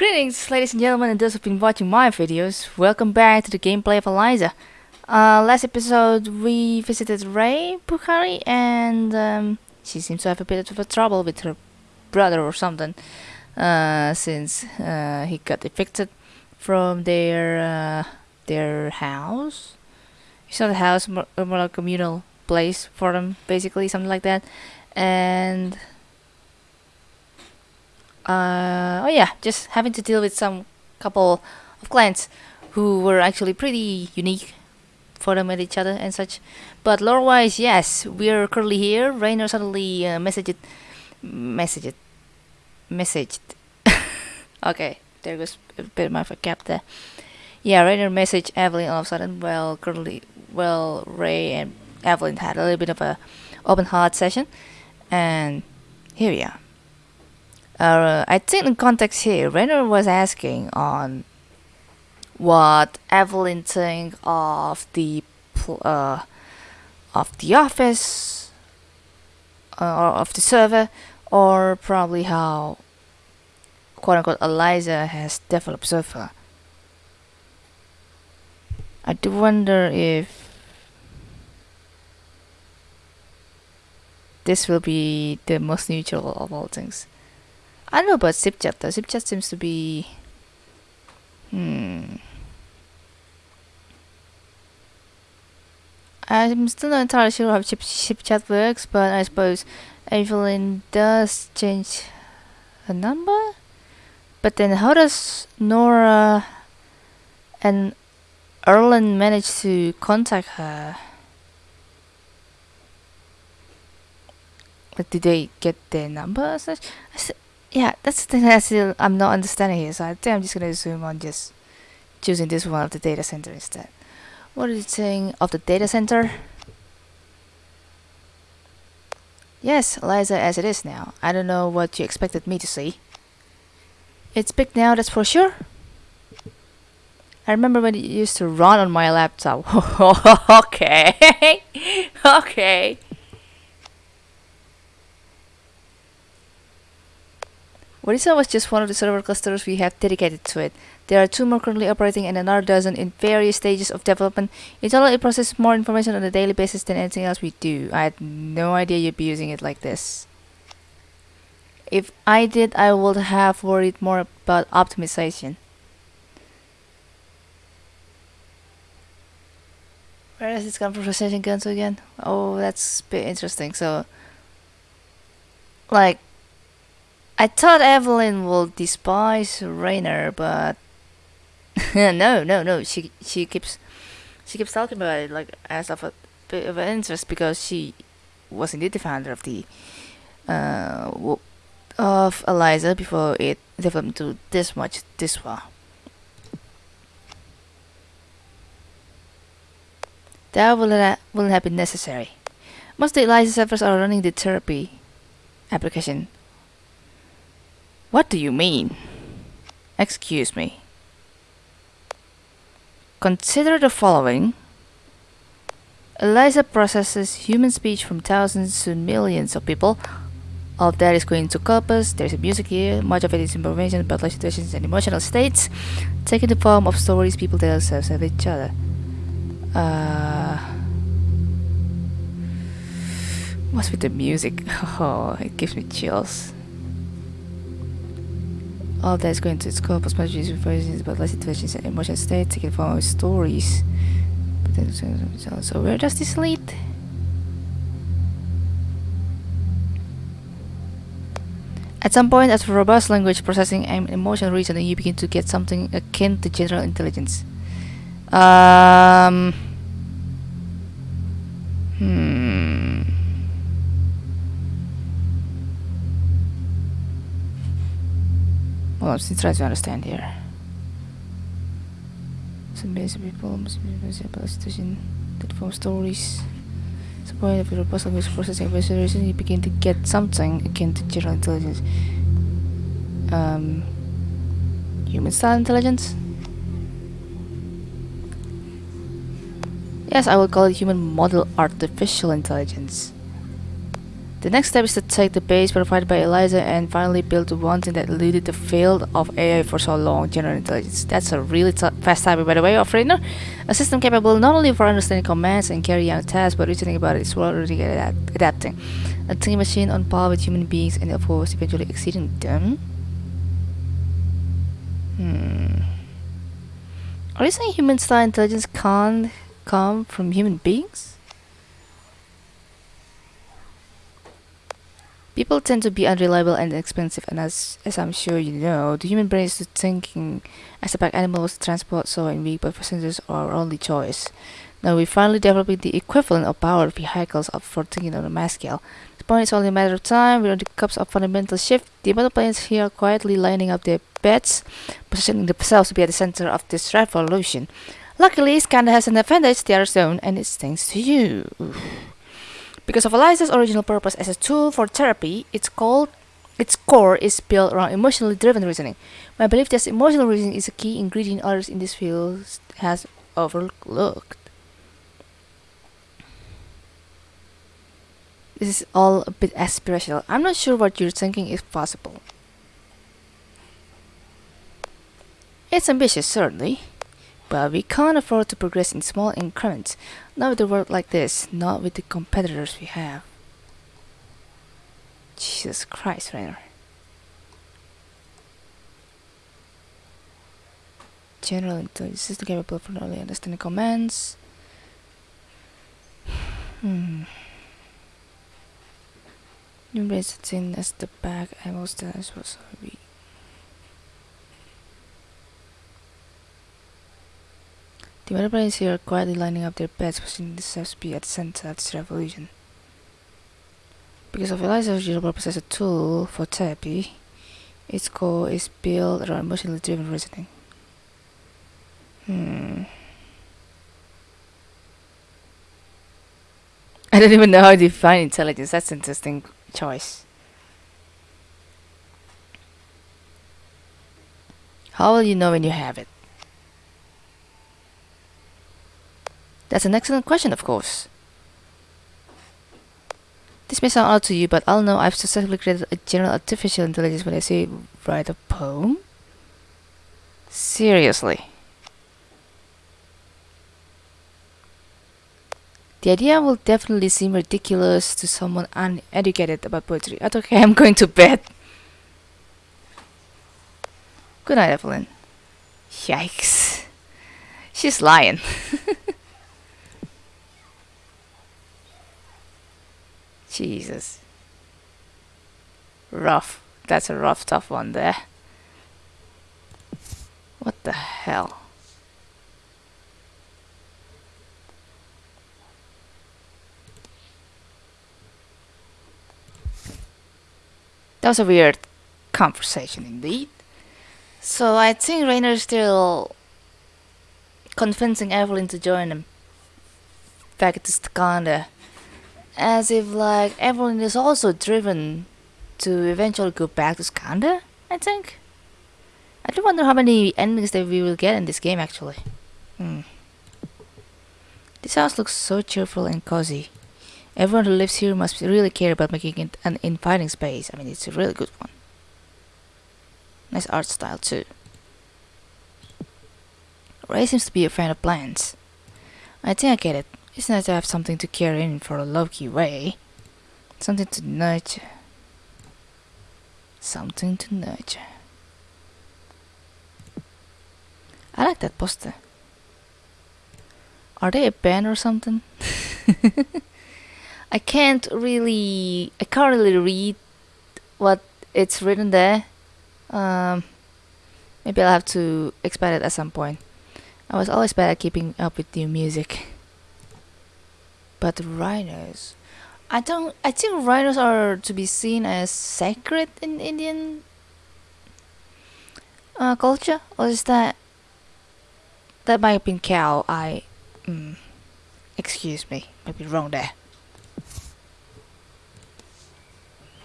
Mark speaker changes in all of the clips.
Speaker 1: Greetings ladies and gentlemen and those who've been watching my videos, welcome back to the gameplay of Eliza. Uh, last episode we visited Ray Bukhari and um, she seems to have a bit of a trouble with her brother or something uh, since uh, he got evicted from their uh, their house. It's not a house, more, more like a communal place for them basically, something like that. And uh, oh yeah, just having to deal with some couple of clients who were actually pretty unique for them and each other and such. But lore-wise, yes, we are currently here. Rainer suddenly uh, messaged, messaged, messaged. okay, there goes a bit of a gap there. Yeah, Rainer messaged Evelyn all of a sudden. Well, currently, well, Ray and Evelyn had a little bit of a open heart session, and here we are. Uh, I think in context here, Renner was asking on what Evelyn think of the uh, of the office uh, or of the server, or probably how quote unquote Eliza has developed far. I do wonder if this will be the most neutral of all things. I don't know about Zipchat though. Zipchat seems to be... Hmm... I'm still not entirely sure how Zipchat works, but I suppose Evelyn does change a number? But then how does Nora and Erlend manage to contact her? Did they get their number? Yeah, that's the thing I still I'm not understanding here. So I think I'm just gonna assume on just choosing this one of the data center instead. What is it saying of the data center? Yes, Eliza as it is now. I don't know what you expected me to see. It's big now, that's for sure. I remember when it used to run on my laptop. okay. okay. Orisa was just one of the server clusters we have dedicated to it. There are two more currently operating and another dozen in various stages of development. In total, it processes more information on a daily basis than anything else we do. I had no idea you'd be using it like this. If I did, I would have worried more about optimization. Where is this gun processing gun to again? Oh, that's a bit interesting. So, like, I thought Evelyn will despise Rainer, but no, no, no. She she keeps she keeps talking about it like as of a bit of an interest because she was indeed the founder of the uh of Eliza before it developed to this much this far. That wouldn't, wouldn't have been necessary. Most Eliza servers are running the therapy application what do you mean? Excuse me. Consider the following. Eliza processes human speech from thousands to millions of people. All of that is going to corpus. There's music here. Much of it is information about life situations and emotional states, taking the form of stories people tell themselves of each other. Uh, what's with the music? Oh, it gives me chills. All that is going to its core, post-magic information about life situations and emotional state, taken from our stories. So where does this lead? At some point, after robust language processing and emotional reasoning, you begin to get something akin to general intelligence. Um, hmm. I'm still trying to understand here. Some basic about a situation that form stories. A point of your puzzle with processing visualization, you begin to get something akin to general intelligence. Um, human style intelligence? Yes, I will call it human model artificial intelligence. The next step is to take the base provided by Eliza and finally build the one thing that eluded the field of AI for so long, general intelligence. That's a really fast typing by the way of Rainer. A system capable not only for understanding commands and carrying out tasks, but reasoning about it is already adapt adapting. A thinking machine on par with human beings and of course eventually exceeding them. Hmm. Are you saying human style intelligence can't come from human beings? People tend to be unreliable and expensive, and as, as I'm sure you know, the human brain is thinking as a pack animals transport so and but passengers are our only choice. Now we're finally developing the equivalent of powered vehicles for thinking on a mass scale. The point is only a matter of time, we're on the cusp of fundamental shift. The amount planes here are quietly lining up their beds, positioning themselves to be at the center of this revolution. Luckily, Skandha has an advantage, the other own, and it's thanks to you. Because of Eliza's original purpose as a tool for therapy, its called its core is built around emotionally driven reasoning. My belief that emotional reasoning is a key ingredient others in this field has overlooked. This is all a bit aspirational. I'm not sure what you're thinking is possible. It's ambitious, certainly. But we can't afford to progress in small increments, not with a world like this, not with the competitors we have. Jesus Christ, Rainer. General intelligence system capable of not only understanding commands. Hmm. The thing as the back I will stand as well so we The other players here are quietly lining up their bets, pushing to be at the center of this revolution. Because of Eliza's as a tool for therapy, its core is built around emotionally driven reasoning. Hmm. I don't even know how to define intelligence. That's an interesting choice. How will you know when you have it? That's an excellent question, of course. This may sound odd to you, but I'll know I've successfully created a general artificial intelligence when I say write a poem. Seriously. The idea will definitely seem ridiculous to someone uneducated about poetry. Okay, I'm going to bed. Good night, Evelyn. Yikes. She's lying. Jesus. Rough. That's a rough, tough one there. What the hell? That was a weird conversation indeed. So I think Rainer's still convincing Evelyn to join him back to Skandha as if like everyone is also driven to eventually go back to Skandha, I think. I do wonder how many endings that we will get in this game actually. Hmm. This house looks so cheerful and cozy. Everyone who lives here must really care about making it an inviting space. I mean, it's a really good one. Nice art style too. Ray seems to be a fan of plants. I think I get it. It's nice to have something to carry in for a low-key way. Something to nurture. Something to nurture. I like that poster. Are they a band or something? I can't really I can't really read what it's written there. Um, maybe I'll have to expand it at some point. I was always bad at keeping up with new music. But rhinos, I don't. I think rhinos are to be seen as sacred in Indian uh, culture, or is that that might have been cow? I, mm, excuse me, might be wrong there.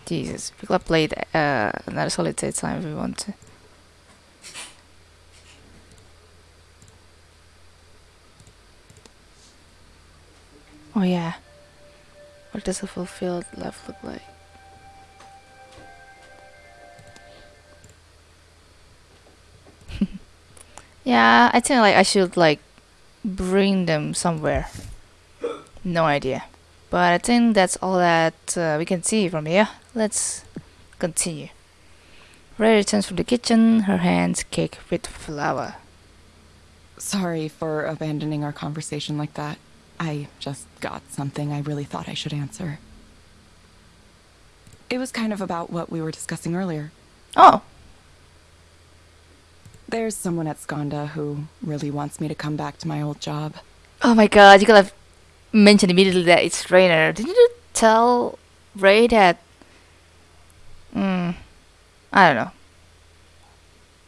Speaker 1: Jesus, we have played uh, another solitaire time if we want to. Oh yeah. What does a fulfilled love look like? yeah, I think like I should like bring them somewhere. No idea. But I think that's all that uh, we can see from here. Let's continue. Ray returns from the kitchen, her hands cake with flour.
Speaker 2: Sorry for abandoning our conversation like that. I just got something I really thought I should answer. It was kind of about what we were discussing earlier.
Speaker 1: Oh,
Speaker 2: There's someone at Skandha who really wants me to come back to my old job.
Speaker 1: oh my god, you could have mentioned immediately that it's Rainer. Didn't you tell Ray that? Hmm, I don't know.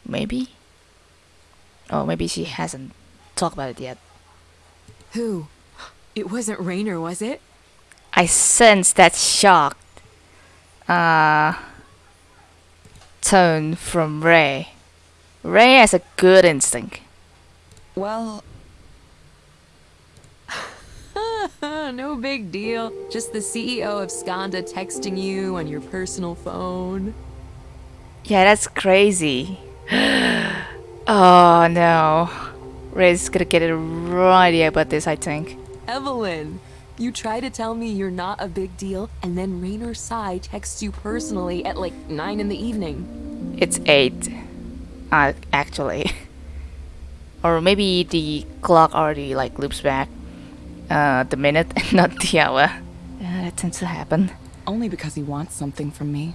Speaker 1: Maybe? Oh, maybe she hasn't talked about it yet.
Speaker 3: Who? It wasn't Rainer, was it?
Speaker 1: I sense that shocked uh, tone from Ray. Ray has a good instinct.
Speaker 2: Well,
Speaker 3: no big deal. Just the CEO of Skandha texting you on your personal phone.
Speaker 1: Yeah, that's crazy. oh no. Ray's gonna get a raw idea about this, I think.
Speaker 3: Evelyn, you try to tell me you're not a big deal, and then Rainer Tsai texts you personally at like 9 in the evening.
Speaker 1: It's 8. Uh, actually. or maybe the clock already like loops back uh, the minute and not the hour. Yeah, that tends to happen.
Speaker 2: only because he wants something from me.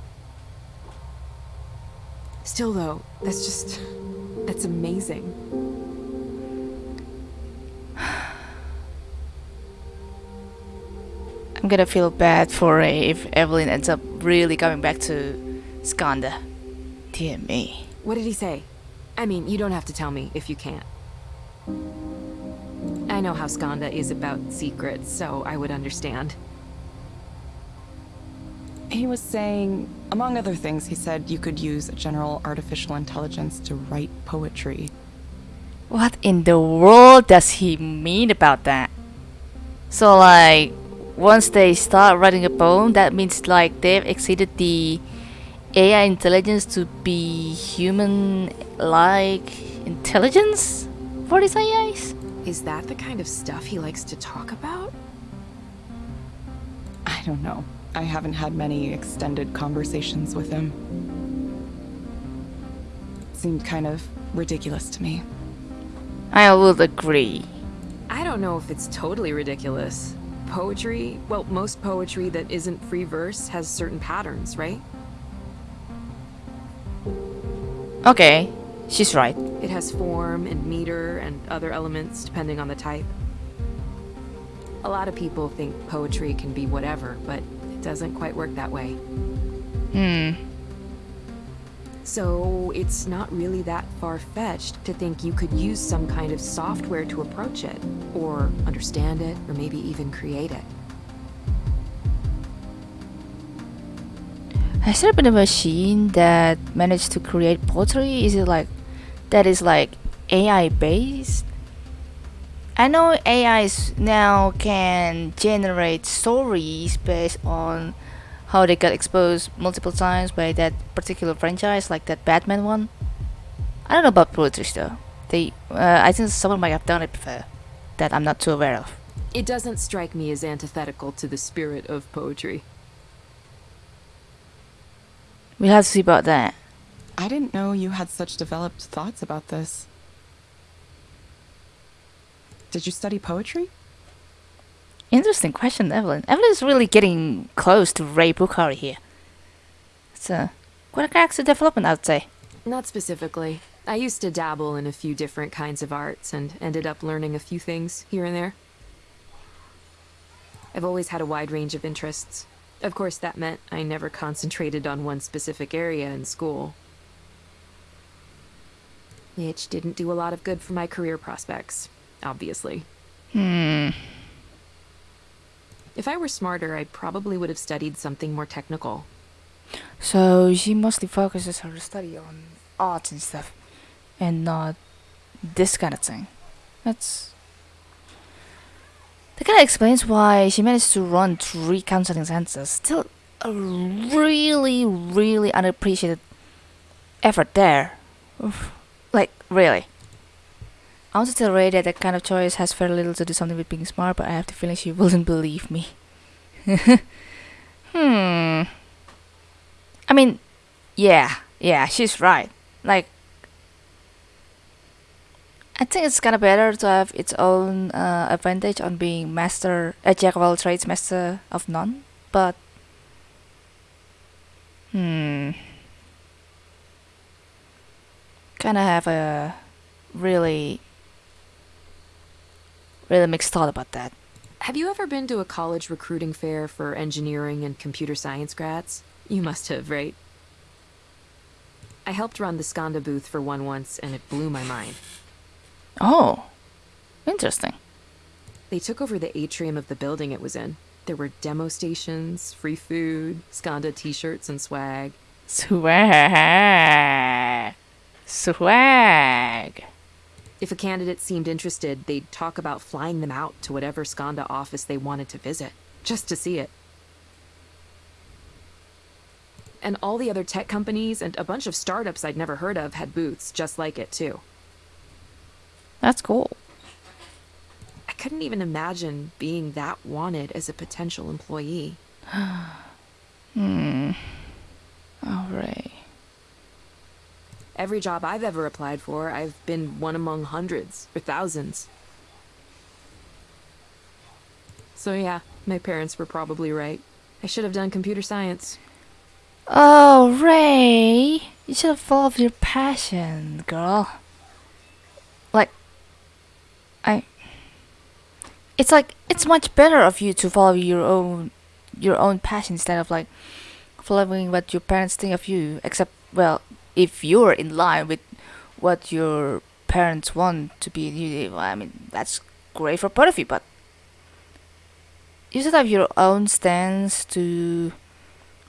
Speaker 3: Still, though, that's just. That's amazing.
Speaker 1: I'm gonna feel bad for Ray if Evelyn ends up really coming back to Skandha. Dear me.
Speaker 3: What did he say? I mean, you don't have to tell me if you can't. I know how Skandha is about secrets, so I would understand.
Speaker 2: He was saying, among other things, he said you could use general artificial intelligence to write poetry.
Speaker 1: What in the world does he mean about that? So like once they start writing a poem that means like they've exceeded the AI intelligence to be human like intelligence for these AIs?
Speaker 3: Is that the kind of stuff he likes to talk about?
Speaker 2: I don't know. I haven't had many extended conversations with him. Seemed kind of ridiculous to me.
Speaker 1: I would agree.
Speaker 3: I don't know if it's totally ridiculous. Poetry, well, most poetry that isn't free verse has certain patterns, right?
Speaker 1: Okay, she's right.
Speaker 3: It has form and meter and other elements depending on the type. A lot of people think poetry can be whatever, but it doesn't quite work that way.
Speaker 1: Hmm.
Speaker 3: So it's not really that far-fetched to think you could use some kind of software to approach it, or understand it, or maybe even create it.
Speaker 1: Has there been a machine that managed to create poetry? Is it like that is like AI based? I know AIs now can generate stories based on how they got exposed multiple times by that particular franchise, like that Batman one. I don't know about poetry though. They, uh, I think someone might have done it before that I'm not too aware of.
Speaker 3: It doesn't strike me as antithetical to the spirit of poetry.
Speaker 1: We'll have to see about that.
Speaker 2: I didn't know you had such developed thoughts about this. Did you study poetry?
Speaker 1: Interesting question, Evelyn. Evelyn is really getting close to Ray Bukhari here. It's a quite a character development, I'd say.
Speaker 3: Not specifically. I used to dabble in a few different kinds of arts and ended up learning a few things here and there. I've always had a wide range of interests. Of course, that meant I never concentrated on one specific area in school. Which didn't do a lot of good for my career prospects, obviously.
Speaker 1: Hmm.
Speaker 3: If I were smarter, I probably would have studied something more technical.
Speaker 1: So she mostly focuses her study on arts and stuff, and not this kind of thing. That's. That kind of explains why she managed to run three counseling centers. Still, a really, really unappreciated effort there. Oof. Like, really. I want to tell Ray that that kind of choice has very little to do something with being smart, but I have the feeling she wouldn't believe me. hmm. I mean, yeah, yeah, she's right. Like, I think it's kind of better to have its own uh, advantage on being master, a jack of all trades, master of none. But, hmm, kind of have a really, really mixed thought about that.
Speaker 3: Have you ever been to a college recruiting fair for engineering and computer science grads? You must have, right? I helped run the Skandha booth for one once, and it blew my mind.
Speaker 1: Oh, interesting.
Speaker 3: They took over the atrium of the building it was in. There were demo stations, free food, Skandha t-shirts and swag.
Speaker 1: Swag. Swag.
Speaker 3: If a candidate seemed interested, they'd talk about flying them out to whatever Skandha office they wanted to visit, just to see it. And all the other tech companies and a bunch of startups I'd never heard of had booths just like it, too.
Speaker 1: That's cool.
Speaker 3: I couldn't even imagine being that wanted as a potential employee.
Speaker 1: Hmm. Alright.
Speaker 3: Every job I've ever applied for, I've been one among hundreds or thousands. So yeah, my parents were probably right. I should have done computer science.
Speaker 1: Oh, Ray. You should have followed your passion, girl. Like, I. It's like it's much better of you to follow your own your own passion instead of like following what your parents think of you. Except, well, if you're in line with what your parents want to be, I mean, that's great for both of you. But you should have your own stance to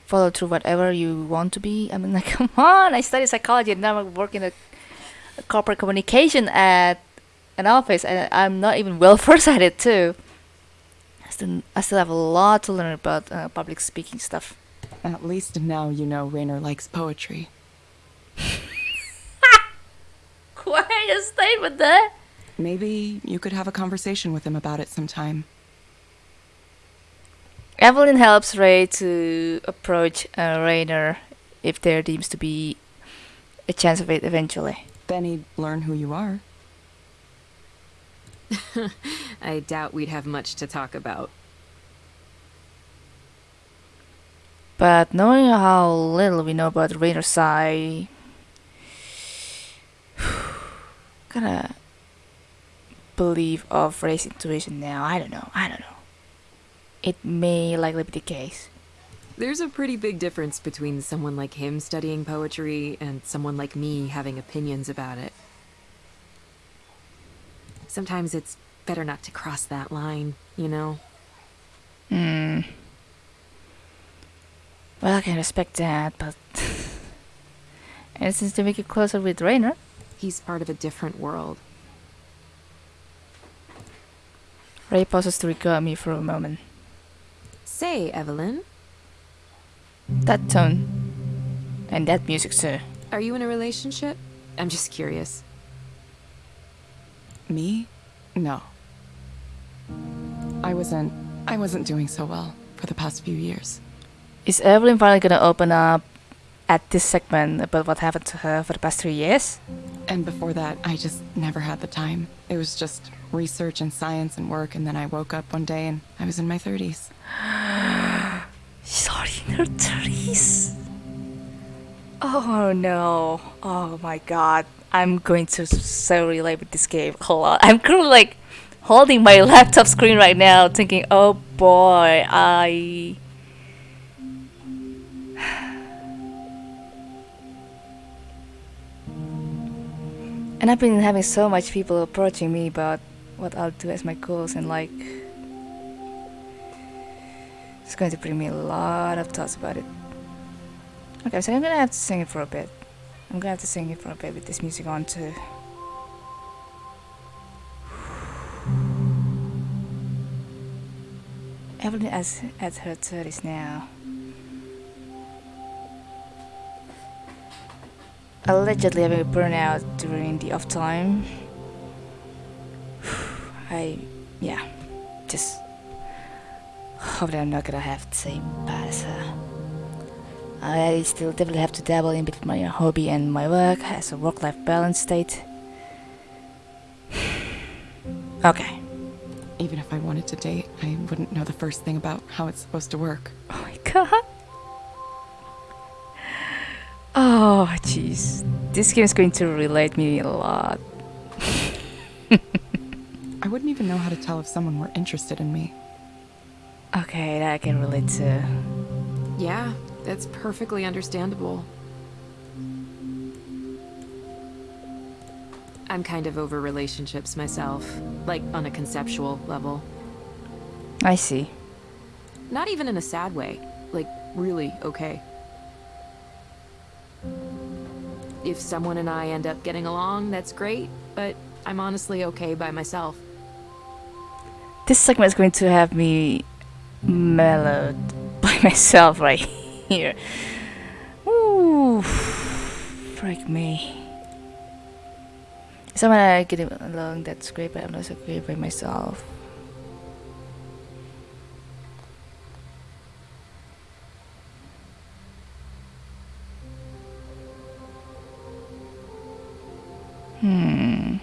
Speaker 1: follow through whatever you want to be. I mean, like, come on! I studied psychology and now I work in a, a corporate communication at an office, and I'm not even well versed at it too. I still, I still have a lot to learn about uh, public speaking stuff.
Speaker 2: At least now you know Rainer likes poetry.
Speaker 1: Quite a statement there.
Speaker 2: Maybe you could have a conversation with him about it sometime.
Speaker 1: Evelyn helps Ray to approach uh, Rainer if there seems to be a chance of it eventually.
Speaker 2: Then he'd learn who you are.
Speaker 3: I doubt we'd have much to talk about.
Speaker 1: But knowing how little we know about Rainer's side, gonna believe of Ray's intuition now. I don't know. I don't know. It may likely be the case.
Speaker 3: There's a pretty big difference between someone like him studying poetry and someone like me having opinions about it. Sometimes it's better not to cross that line, you know?
Speaker 1: Hmm. Well, I can respect that, but. and since to make it closer with Rainer.
Speaker 3: He's part of a different world.
Speaker 1: Ray pauses to regard me for a moment.
Speaker 3: Say, Evelyn,
Speaker 1: That tone. And that music, sir.
Speaker 3: are you in a relationship? I'm just curious.
Speaker 2: Me? No. I wasn't I wasn't doing so well for the past few years.
Speaker 1: Is Evelyn finally gonna open up at this segment about what happened to her for the past three years?
Speaker 2: And before that, I just never had the time. It was just research and science and work and then I woke up one day and I was in my 30s.
Speaker 1: She's in her 30s. Oh no. Oh my god. I'm going to so relate with this game a lot. I'm currently like holding my laptop screen right now thinking, oh boy, I. And I've been having so much people approaching me about what I'll do as my goals and like it's going to bring me a lot of thoughts about it. Okay, so I'm gonna have to sing it for a bit. I'm gonna have to sing it for a bit with this music on too. Evelyn is at her 30s now. Allegedly having a burnout during the off time. I, yeah, just hope that I'm not gonna have the same bad as. Uh, I still definitely have to dabble in between my hobby and my work as a work-life balance state. okay.
Speaker 2: Even if I wanted to date, I wouldn't know the first thing about how it's supposed to work.
Speaker 1: Oh my god. Oh, jeez. This game is going to relate me a lot.
Speaker 2: I wouldn't even know how to tell if someone were interested in me.
Speaker 1: Okay, that I can relate to.
Speaker 3: Yeah, that's perfectly understandable. I'm kind of over relationships myself, like on a conceptual level.
Speaker 1: I see.
Speaker 3: Not even in a sad way, like really okay. If someone and I end up getting along, that's great, but I'm honestly okay by myself.
Speaker 1: This segment is going to have me mellowed by myself right here. Ooh, freak me. Someone I get along, that's great, but I'm not so great by myself. Hmm.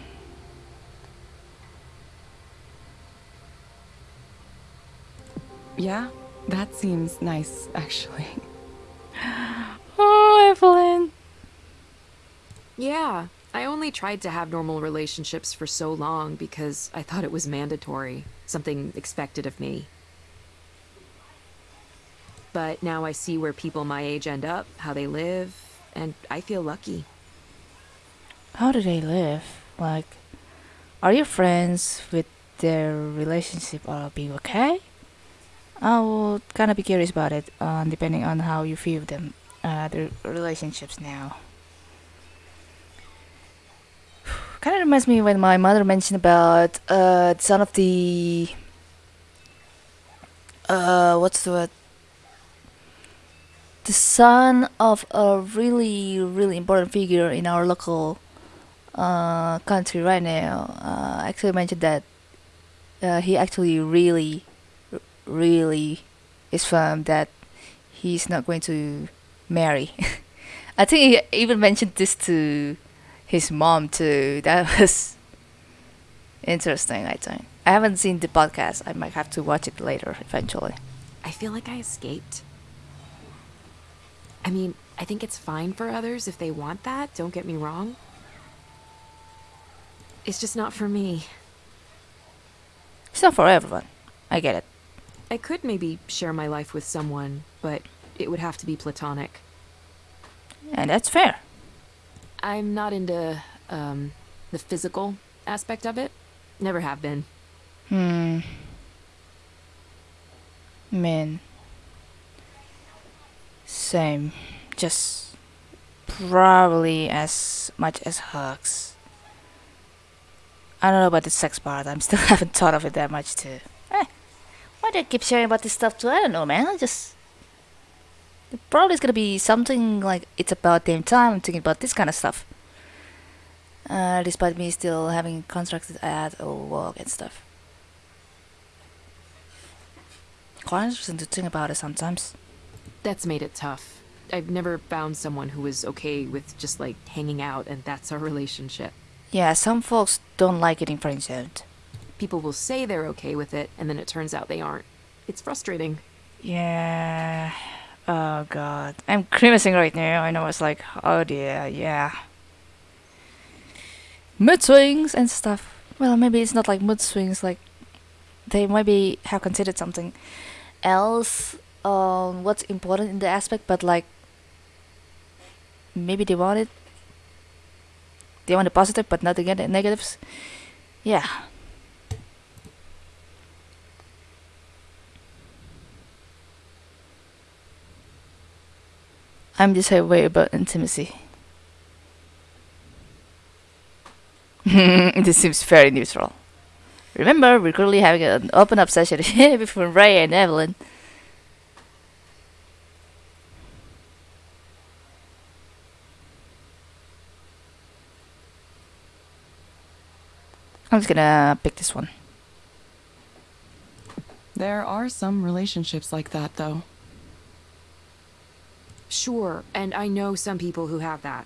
Speaker 2: Yeah, that seems nice, actually.
Speaker 1: Oh, Evelyn.
Speaker 3: Yeah, I only tried to have normal relationships for so long because I thought it was mandatory, something expected of me. But now I see where people my age end up, how they live, and I feel lucky.
Speaker 1: How do they live? Like, are you friends with their relationship or being okay? I would kind of be curious about it, uh, depending on how you view them, uh, the relationships now. kind of reminds me when my mother mentioned about uh, some of the uh, what's the word? The son of a really, really important figure in our local uh, country right now uh, actually mentioned that uh, he actually really, really is firm that he's not going to marry. I think he even mentioned this to his mom too. That was interesting. I think I haven't seen the podcast. I might have to watch it later eventually.
Speaker 3: I feel like I escaped. I mean, I think it's fine for others if they want that, don't get me wrong. It's just not for me.
Speaker 1: It's not for everyone. I get it.
Speaker 3: I could maybe share my life with someone, but it would have to be platonic.
Speaker 1: And that's fair.
Speaker 3: I'm not into um, the physical aspect of it. Never have been.
Speaker 1: Hmm. Man. Same. Just probably as much as hugs. I don't know about the sex part. I'm still haven't thought of it that much too. Eh, why do I keep sharing about this stuff too? I don't know, man. I just probably it's gonna be something like it's about damn time. I'm thinking about this kind of stuff. Uh, despite me still having constructed ad or work and stuff. Quite interesting to think about it sometimes.
Speaker 3: That's made it tough. I've never found someone who was okay with just like hanging out and that's our relationship.
Speaker 1: Yeah, some folks don't like getting friend zoned.
Speaker 3: People will say they're okay with it and then it turns out they aren't. It's frustrating.
Speaker 1: Yeah. Oh god. I'm grimacing right now. I know it's like, oh dear, yeah. Mood swings and stuff. Well, maybe it's not like mood swings, like they maybe have considered something else on what's important in the aspect, but like maybe they want it. They want the positive, but not the negatives. Yeah. I'm just way about intimacy. this seems very neutral. Remember, we're currently having an open up session between Ray and Evelyn. I'm just gonna pick this one.
Speaker 2: There are some relationships like that, though.
Speaker 3: Sure, and I know some people who have that.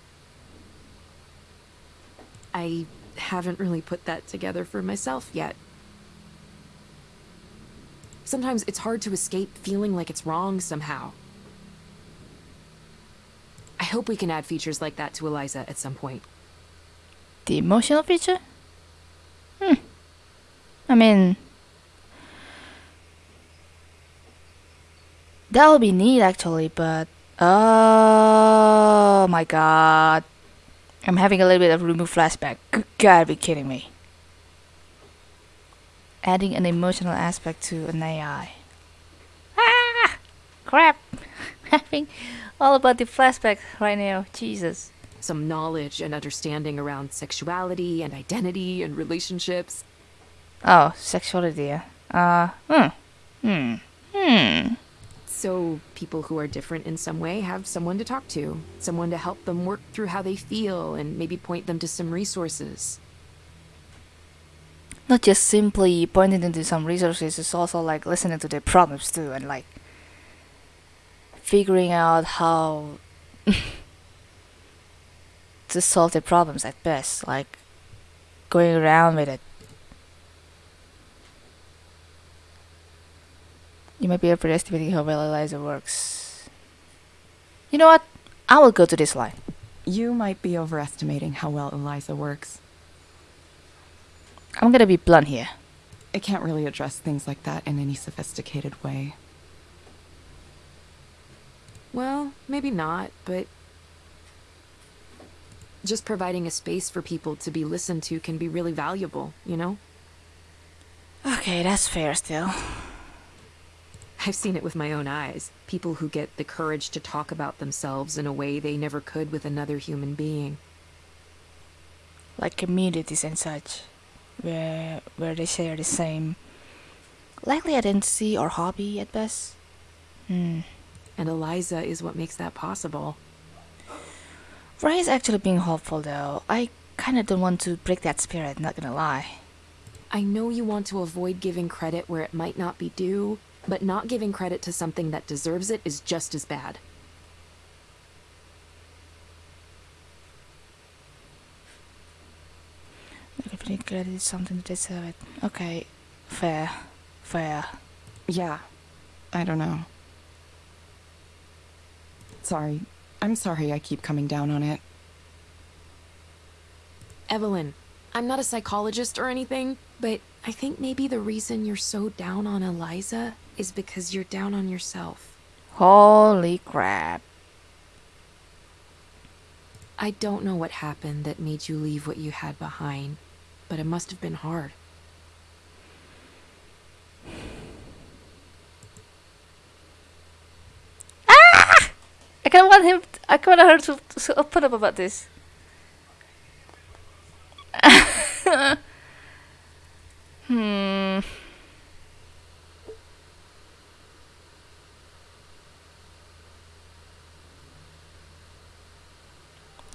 Speaker 3: I haven't really put that together for myself yet. Sometimes it's hard to escape feeling like it's wrong somehow. I hope we can add features like that to Eliza at some point.
Speaker 1: The emotional feature? Hmm. I mean, that would be neat actually, but oh my god, I'm having a little bit of remove flashback. You gotta be kidding me. Adding an emotional aspect to an AI. Ah, crap! having all about the flashback right now. Jesus.
Speaker 3: Some knowledge and understanding around sexuality and identity and relationships.
Speaker 1: Oh, sexuality. Uh, hmm. Hmm. Hmm.
Speaker 3: So people who are different in some way have someone to talk to, someone to help them work through how they feel and maybe point them to some resources.
Speaker 1: Not just simply pointing them to some resources, it's also like listening to their problems too and like figuring out how to solve their problems at best, like going around with it. You might be overestimating how well Eliza works. You know what? I will go to this line.
Speaker 2: You might be overestimating how well Eliza works.
Speaker 1: I'm gonna be blunt here.
Speaker 2: I can't really address things like that in any sophisticated way.
Speaker 3: Well, maybe not, but just providing a space for people to be listened to can be really valuable, you know?
Speaker 1: Okay, that's fair still.
Speaker 3: I've seen it with my own eyes. People who get the courage to talk about themselves in a way they never could with another human being.
Speaker 1: Like communities and such, where where they share the same likely identity or hobby at best. Hmm.
Speaker 3: And Eliza is what makes that possible.
Speaker 1: Is actually being hopeful though. I kinda don't want to break that spirit, not gonna lie.
Speaker 3: I know you want to avoid giving credit where it might not be due, but not giving credit to something that deserves it is just as bad.
Speaker 1: Giving credit is something to deserve it. Okay, fair, fair.
Speaker 2: Yeah, I don't know. Sorry. I'm sorry I keep coming down on it.
Speaker 3: Evelyn, I'm not a psychologist or anything, but I think maybe the reason you're so down on Eliza is because you're down on yourself.
Speaker 1: Holy crap.
Speaker 3: I don't know what happened that made you leave what you had behind, but it must have been hard.
Speaker 1: I kind of want him. I kind of her to, to open up about this. hmm.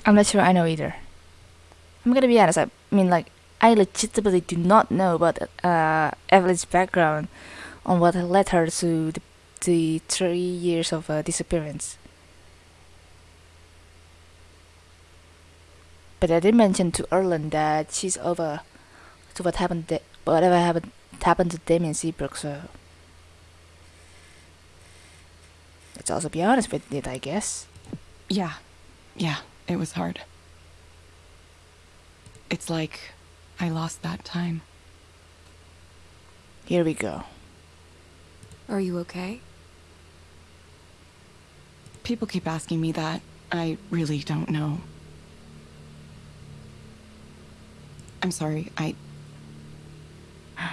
Speaker 1: I'm not sure I know either. I'm gonna be honest. I mean, like, I legitimately do not know about uh, Evelyn's background on what led her to the, the three years of uh, disappearance. But I did mention to Erlend that she's over to what happened, da- whatever happened happened to Damien Seabrook. So let's also be honest with it, I guess.
Speaker 2: Yeah, yeah, it was hard. It's like I lost that time.
Speaker 1: Here we go.
Speaker 3: Are you okay?
Speaker 2: People keep asking me that. I really don't know. I'm sorry. I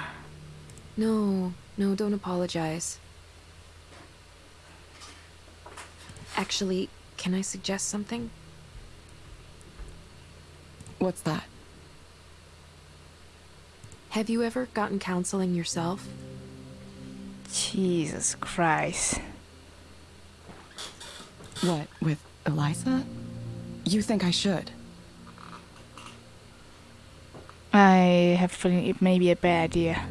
Speaker 3: No, no, don't apologize. Actually, can I suggest something?
Speaker 2: what's that?
Speaker 3: Have you ever gotten counseling yourself?
Speaker 1: Jesus Christ.
Speaker 2: What with Eliza? You think I should?
Speaker 1: I have a feeling it may be a bad idea.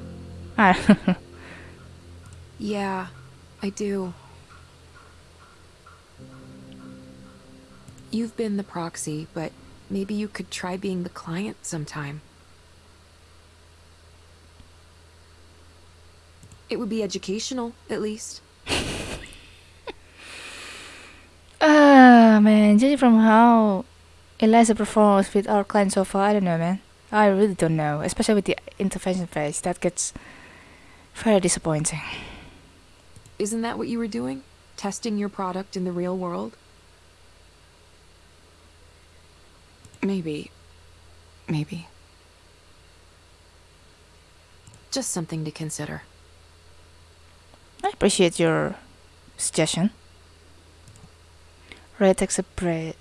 Speaker 3: Yeah, I do. You've been the proxy, but maybe you could try being the client sometime. It would be educational, at least.
Speaker 1: Ah, man, judging from how Eliza performs with our client so far, I don't know, man. I really don't know, especially with the intervention phase. That gets very disappointing.
Speaker 3: Isn't that what you were doing? Testing your product in the real world?
Speaker 2: Maybe. Maybe.
Speaker 3: Just something to consider.
Speaker 1: I appreciate your suggestion. Ray takes a breath,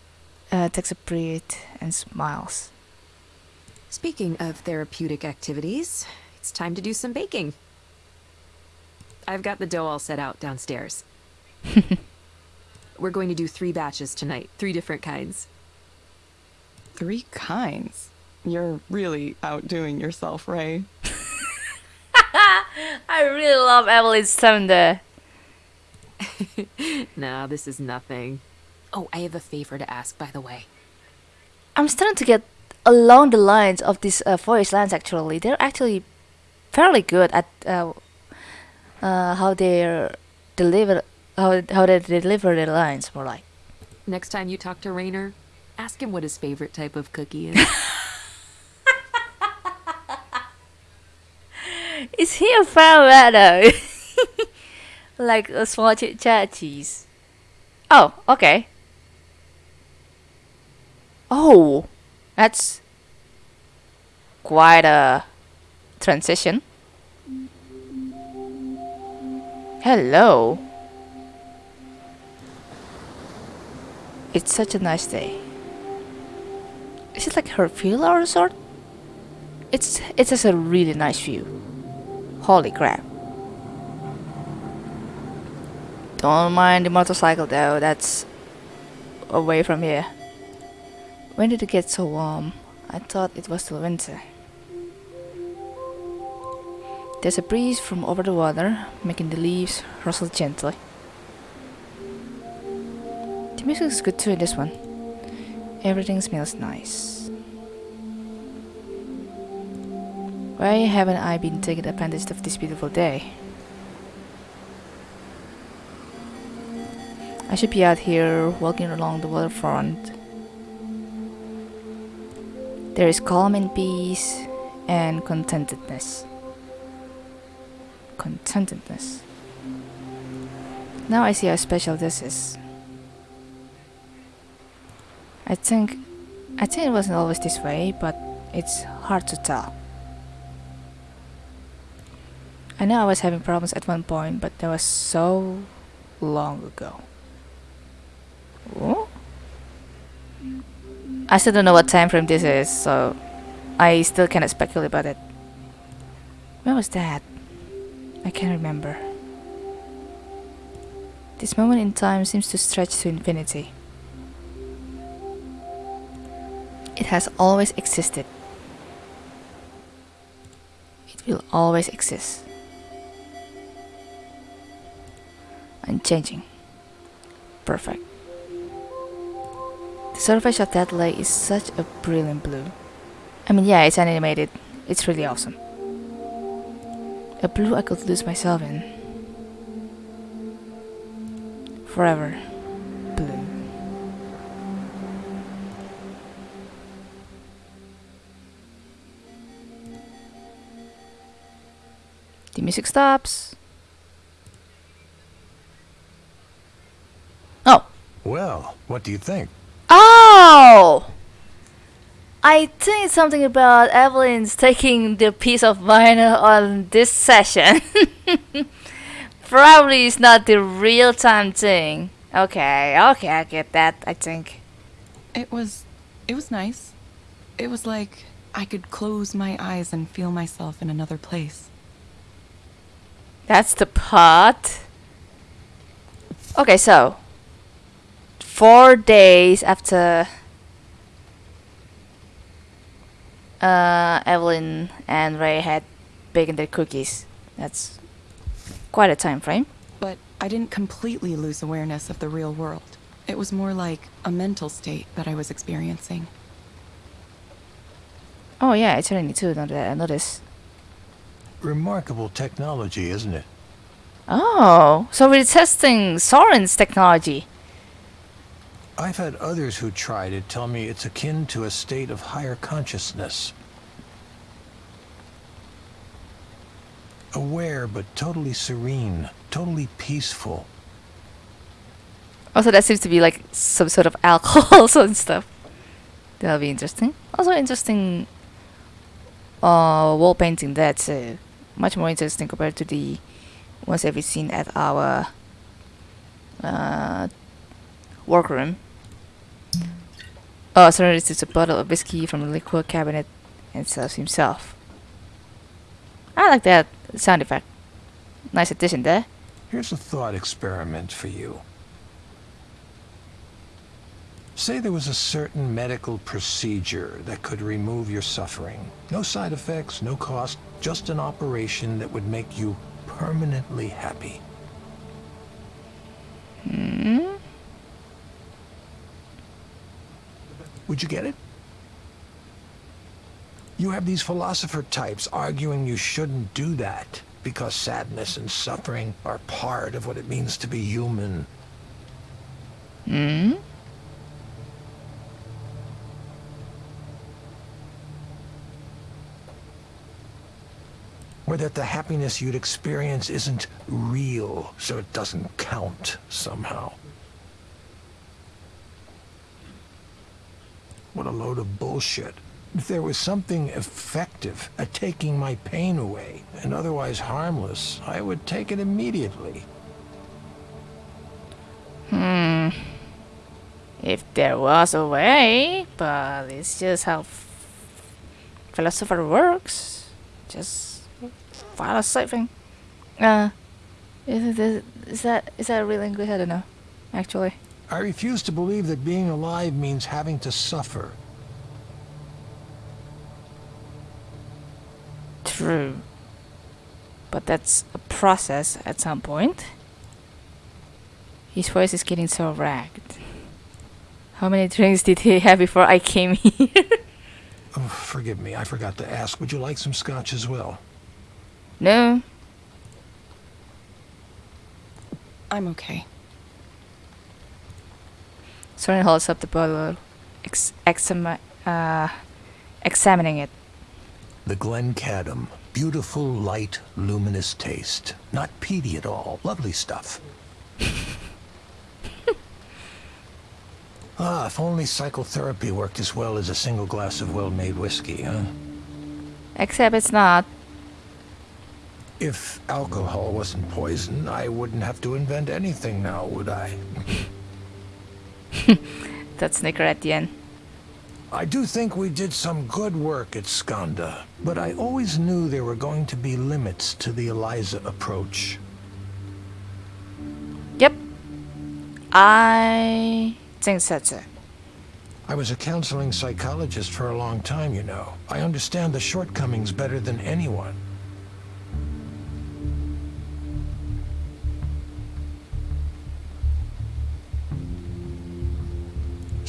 Speaker 1: uh, takes a breath and smiles.
Speaker 3: Speaking of therapeutic activities, it's time to do some baking. I've got the dough all set out downstairs. We're going to do three batches tonight, three different kinds.
Speaker 2: Three kinds. You're really outdoing yourself, Ray.
Speaker 1: I really love Evelyn's tone there.
Speaker 3: nah, this is nothing. Oh, I have a favor to ask, by the way.
Speaker 1: I'm starting to get along the lines of these uh, voice lines. Actually, they're actually fairly good at uh, uh, how they're deliver how how they deliver their lines. More like.
Speaker 3: Next time you talk to Rainer, ask him what his favorite type of cookie is.
Speaker 1: Is he a fan though? like a small chit chat cheese. Oh, okay. Oh, that's quite a transition. Hello. It's such a nice day. Is it like her villa or sort? It's it has a really nice view. Holy crap. Don't mind the motorcycle though, that's away from here. When did it get so warm? I thought it was still winter. There's a breeze from over the water, making the leaves rustle gently. The music is good too in this one. Everything smells nice. Why haven't I been taking advantage of this beautiful day? I should be out here walking along the waterfront. There is calm and peace and contentedness. Contentedness. Now I see how special this is. I think I think it wasn't always this way, but it's hard to tell. I know I was having problems at one point, but that was so long ago. Oh? I still don't know what time frame this is, so I still cannot speculate about it. When was that? I can't remember. This moment in time seems to stretch to infinity. It has always existed. It will always exist. Unchanging. Perfect. The surface of that lake is such a brilliant blue. I mean, yeah, it's animated. It's really awesome. A blue I could lose myself in. Forever. Blue. The music stops. Oh.
Speaker 4: Well, what do you think?
Speaker 1: Oh! I think it's something about Evelyn's taking the piece of vinyl on this session. Probably it's not the real time thing. Okay, okay, I get that, I think.
Speaker 2: It was. It was nice. It was like I could close my eyes and feel myself in another place.
Speaker 1: That's the part. Okay, so four days after uh, Evelyn and Ray had baked their cookies. That's quite a time frame.
Speaker 2: But I didn't completely lose awareness of the real world. It was more like a mental state that I was experiencing.
Speaker 1: Oh yeah, I certainly too know that. I noticed.
Speaker 4: Remarkable technology, isn't it?
Speaker 1: Oh, so we're testing Soren's technology.
Speaker 4: I've had others who tried it tell me it's akin to a state of higher consciousness. Aware but totally serene, totally peaceful.
Speaker 1: Also, that seems to be like some sort of alcohol and stuff. That'll be interesting. Also, interesting uh, wall painting that's uh, much more interesting compared to the ones that we've seen at our uh, workroom. Oh, sorry, this is a bottle of whiskey from the liquor cabinet and serves himself. I like that sound effect. Nice addition there.
Speaker 4: Here's a thought experiment for you. Say there was a certain medical procedure that could remove your suffering. No side effects, no cost, just an operation that would make you permanently happy.
Speaker 1: Hmm?
Speaker 4: Would you get it? You have these philosopher types arguing you shouldn't do that because sadness and suffering are part of what it means to be human.
Speaker 1: Hmm?
Speaker 4: Or that the happiness you'd experience isn't real, so it doesn't count somehow. What a load of bullshit. If there was something effective at taking my pain away, and otherwise harmless, I would take it immediately.
Speaker 1: Hmm. If there was a way, but it's just how philosopher works. Just follow something. Uh, is, it, is that is that real English? I don't know. Actually,
Speaker 4: I refuse to believe that being alive means having to suffer.
Speaker 1: true. But that's a process at some point. His voice is getting so ragged. How many drinks did he have before I came here?
Speaker 4: Oh, forgive me, I forgot to ask. Would you like some scotch as well?
Speaker 1: no.
Speaker 2: I'm okay.
Speaker 1: Soren holds up the bottle, ex- exami- uh, examining it.
Speaker 4: The Glen Glencadam. Beautiful, light, luminous taste. Not peaty at all. Lovely stuff. ah, if only psychotherapy worked as well as a single glass of well-made whiskey, huh?
Speaker 1: Except it's not.
Speaker 4: If alcohol wasn't poison, I wouldn't have to invent anything now, would I?
Speaker 1: That snicker at the end.
Speaker 4: I do think we did some good work at Skandha, but I always knew there were going to be limits to the Eliza approach.
Speaker 1: Yep. I think that's it.
Speaker 4: I was a counseling psychologist for a long time, you know. I understand the shortcomings better than anyone.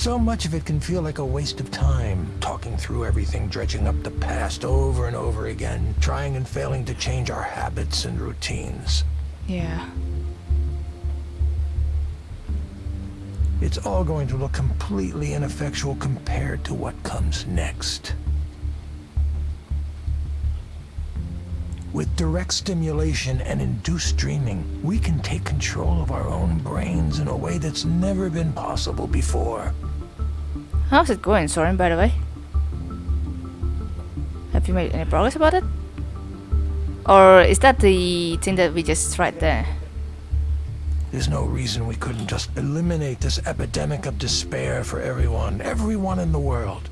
Speaker 4: So much of it can feel like a waste of time, talking through everything, dredging up the past over and over again, trying and failing to change our habits and routines.
Speaker 1: Yeah.
Speaker 4: It's all going to look completely ineffectual compared to what comes next. With direct stimulation and induced dreaming, we can take control of our own brains in a way that's never been possible before.
Speaker 1: How's it going, Soren, by the way? Have you made any progress about it? Or is that the thing that we just tried there?
Speaker 4: There's no reason we couldn't just eliminate this epidemic of despair for everyone, everyone in the world.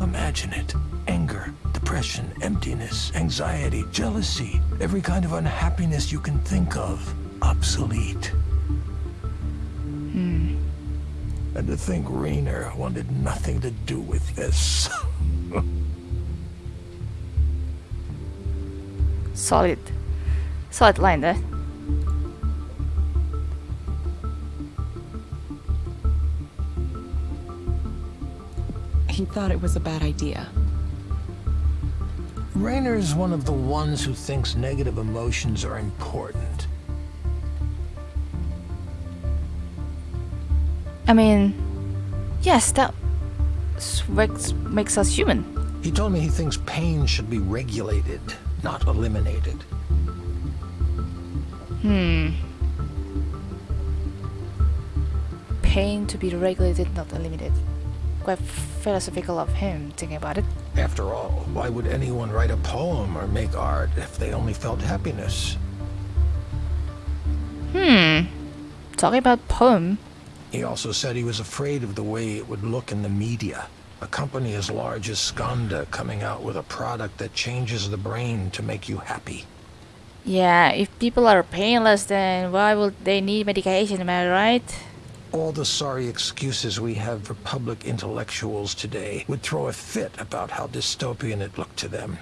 Speaker 4: Imagine it. Anger, depression, emptiness, anxiety, jealousy, every kind of unhappiness you can think of, obsolete. And to think Rainer wanted nothing to do with this.
Speaker 1: Solid. Solid line there.
Speaker 2: He thought it was a bad idea.
Speaker 4: Rainer's one of the ones who thinks negative emotions are important.
Speaker 1: I mean, yes, that makes, makes us human.
Speaker 4: He told me he thinks pain should be regulated, not eliminated. Hmm.
Speaker 1: Pain to be regulated, not eliminated. Quite philosophical of him thinking about it.
Speaker 4: After all, why would anyone write a poem or make art if they only felt happiness? Hmm.
Speaker 1: Talking about poem,
Speaker 4: He also said he was afraid of the way it would look in the media. A company as large as Skandha coming out with a product that changes the brain to make you happy.
Speaker 1: yeah, if people are painless, then why would they need medication? Am I right?
Speaker 4: All the sorry excuses we have for public intellectuals today would throw a fit about how dystopian it looked to them.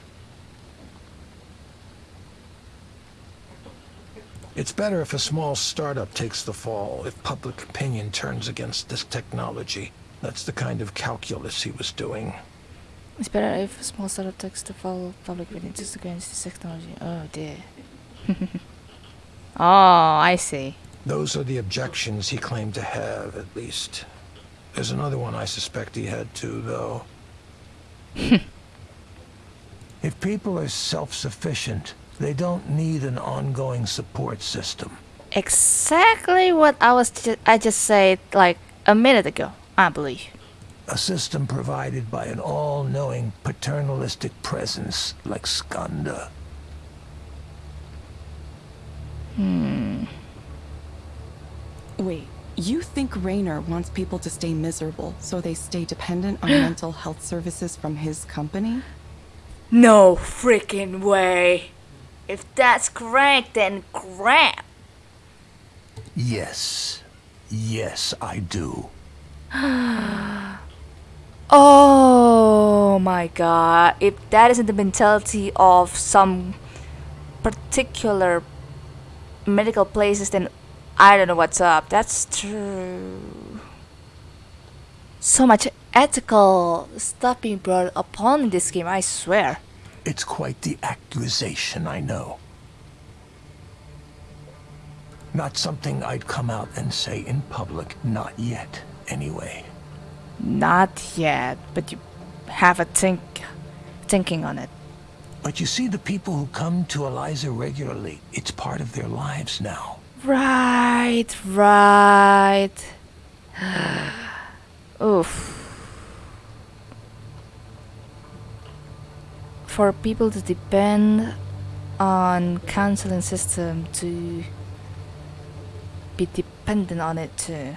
Speaker 4: It's better if a small startup takes the fall, if public opinion turns against this technology. That's the kind of calculus he was doing.
Speaker 1: It's better if a small startup takes the fall public opinion turns against this technology. Oh dear. oh, I see.
Speaker 4: Those are the objections he claimed to have, at least. There's another one I suspect he had too, though. if people are self-sufficient, they don't need an ongoing support system.
Speaker 1: Exactly what I was ju- I just said like a minute ago, I believe.
Speaker 4: A system provided by an all-knowing paternalistic presence like Skandha. Hmm.
Speaker 2: Wait, you think Rainer wants people to stay miserable so they stay dependent on mental health services from his company?
Speaker 1: No freaking way. If that's correct, then crap.
Speaker 4: Yes. Yes, I do.
Speaker 1: Oh my god. If that isn't the mentality of some particular medical places, then I don't know what's up. That's true. So much ethical stuff being brought upon in this game, I swear.
Speaker 4: It's quite the accusation, I know. Not something I'd come out and say in public, not yet, anyway.
Speaker 1: Not yet, but you have a think thinking on it.
Speaker 4: But you see, the people who come to Eliza regularly, it's part of their lives now.
Speaker 1: Right, right. Oof. For people to depend on counseling system to be dependent on it too.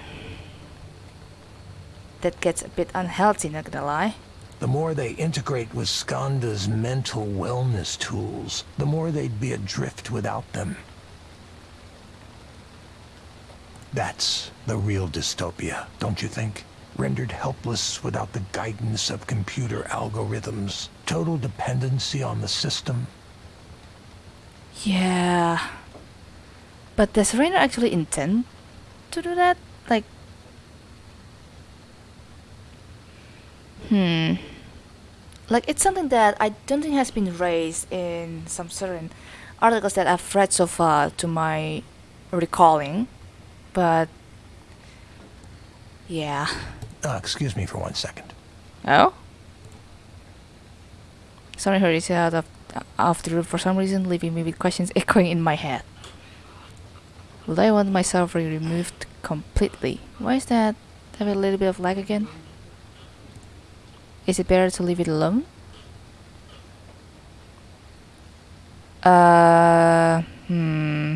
Speaker 1: That gets a bit unhealthy, not gonna lie.
Speaker 4: The more they integrate with Skandha's mental wellness tools, the more they'd be adrift without them. That's the real dystopia, don't you think? Rendered helpless without the guidance of computer algorithms. Total dependency on the system.
Speaker 1: Yeah. But does Rainer actually intend to do that? Like, hmm. Like, it's something that I don't think has been raised in some certain articles that I've read so far to my recalling. But, yeah.
Speaker 4: Uh, excuse me for one second.
Speaker 1: Oh? Sorry, heard it out of, off the roof for some reason, leaving me with questions echoing in my head. Would I want my suffering removed completely? Why is that? Have a little bit of lag again? Is it better to leave it alone? Uh, hmm.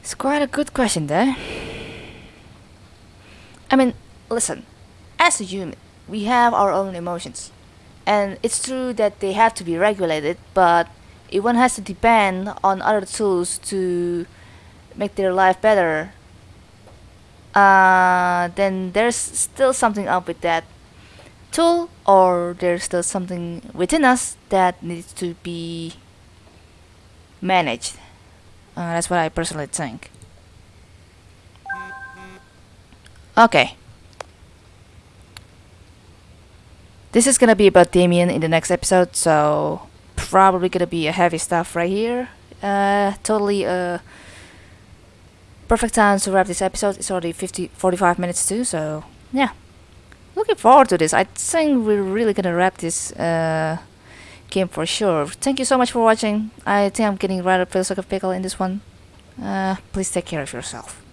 Speaker 1: It's quite a good question there. I mean, listen, as a human, we have our own emotions. And it's true that they have to be regulated, but if one has to depend on other tools to make their life better, uh, then there's still something up with that tool, or there's still something within us that needs to be managed. Uh, that's what I personally think. Okay. This is gonna be about Damien in the next episode, so probably gonna be a heavy stuff right here. Uh, totally uh, perfect time to wrap this episode. It's already 50, 45 minutes too, so yeah. Looking forward to this. I think we're really gonna wrap this uh, game for sure. Thank you so much for watching. I think I'm getting rather a pickle in this one. Uh, please take care of yourself.